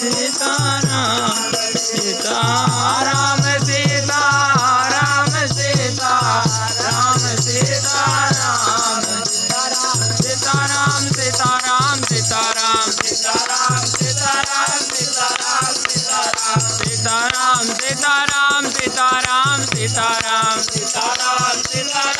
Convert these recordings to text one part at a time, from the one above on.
सीता राम सीता राम सीता राम सीता राम सीता राम सीता राम सीता राम सीता राम सीता राम सीता राम सीता राम सीता राम सीता सीता राम सीता राम सीता राम सीता राम सीता राम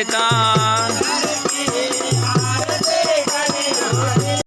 पिता